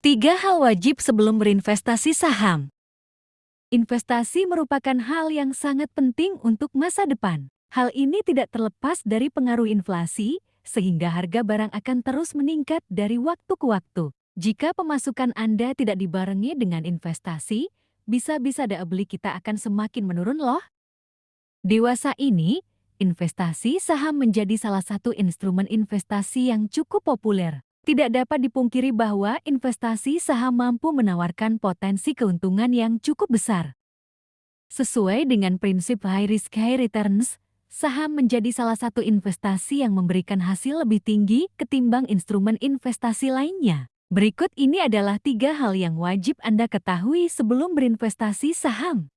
Tiga hal wajib sebelum berinvestasi saham. Investasi merupakan hal yang sangat penting untuk masa depan. Hal ini tidak terlepas dari pengaruh inflasi, sehingga harga barang akan terus meningkat dari waktu ke waktu. Jika pemasukan Anda tidak dibarengi dengan investasi, bisa-bisa daya beli kita akan semakin menurun loh. Dewasa ini, investasi saham menjadi salah satu instrumen investasi yang cukup populer. Tidak dapat dipungkiri bahwa investasi saham mampu menawarkan potensi keuntungan yang cukup besar. Sesuai dengan prinsip high risk high returns, saham menjadi salah satu investasi yang memberikan hasil lebih tinggi ketimbang instrumen investasi lainnya. Berikut ini adalah tiga hal yang wajib Anda ketahui sebelum berinvestasi saham.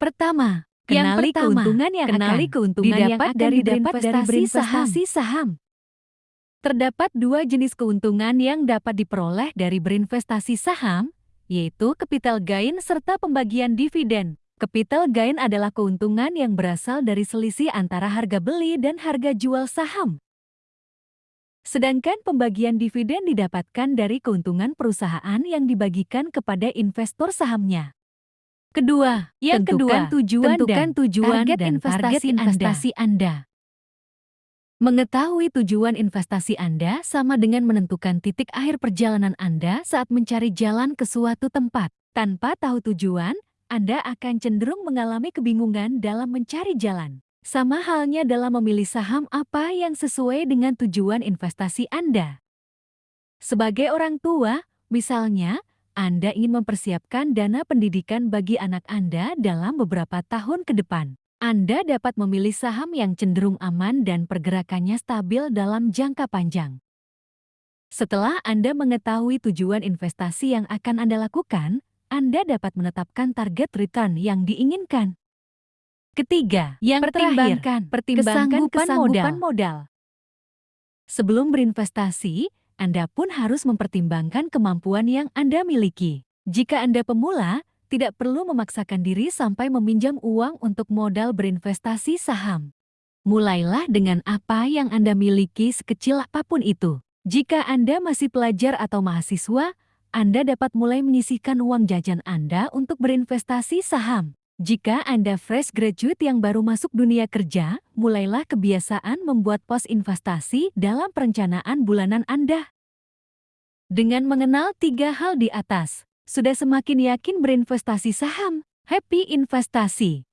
Pertama, kenali pertama, keuntungan yang kenali akan keuntungan didapat yang akan dari berinvestasi saham. saham. Terdapat dua jenis keuntungan yang dapat diperoleh dari berinvestasi saham, yaitu capital gain serta pembagian dividen. Capital gain adalah keuntungan yang berasal dari selisih antara harga beli dan harga jual saham. Sedangkan pembagian dividen didapatkan dari keuntungan perusahaan yang dibagikan kepada investor sahamnya. Kedua, yang tentukan kedua, tujuan tentukan dan tujuan target dan investasi, target investasi Anda. Anda. Mengetahui tujuan investasi Anda sama dengan menentukan titik akhir perjalanan Anda saat mencari jalan ke suatu tempat. Tanpa tahu tujuan, Anda akan cenderung mengalami kebingungan dalam mencari jalan. Sama halnya dalam memilih saham apa yang sesuai dengan tujuan investasi Anda. Sebagai orang tua, misalnya, Anda ingin mempersiapkan dana pendidikan bagi anak Anda dalam beberapa tahun ke depan. Anda dapat memilih saham yang cenderung aman dan pergerakannya stabil dalam jangka panjang. Setelah Anda mengetahui tujuan investasi yang akan Anda lakukan, Anda dapat menetapkan target return yang diinginkan. Ketiga, yang pertimbangkan, pertimbangkan kesanggupan, modal. modal. Sebelum berinvestasi, Anda pun harus mempertimbangkan kemampuan yang Anda miliki. Jika Anda pemula, tidak perlu memaksakan diri sampai meminjam uang untuk modal berinvestasi saham. Mulailah dengan apa yang Anda miliki sekecil apa pun itu. Jika Anda masih pelajar atau mahasiswa, Anda dapat mulai menyisihkan uang jajan Anda untuk berinvestasi saham. Jika Anda fresh graduate yang baru masuk dunia kerja, mulailah kebiasaan membuat pos investasi dalam perencanaan bulanan Anda. Dengan mengenal tiga hal di atas, sudah semakin yakin berinvestasi saham. Happy investasi!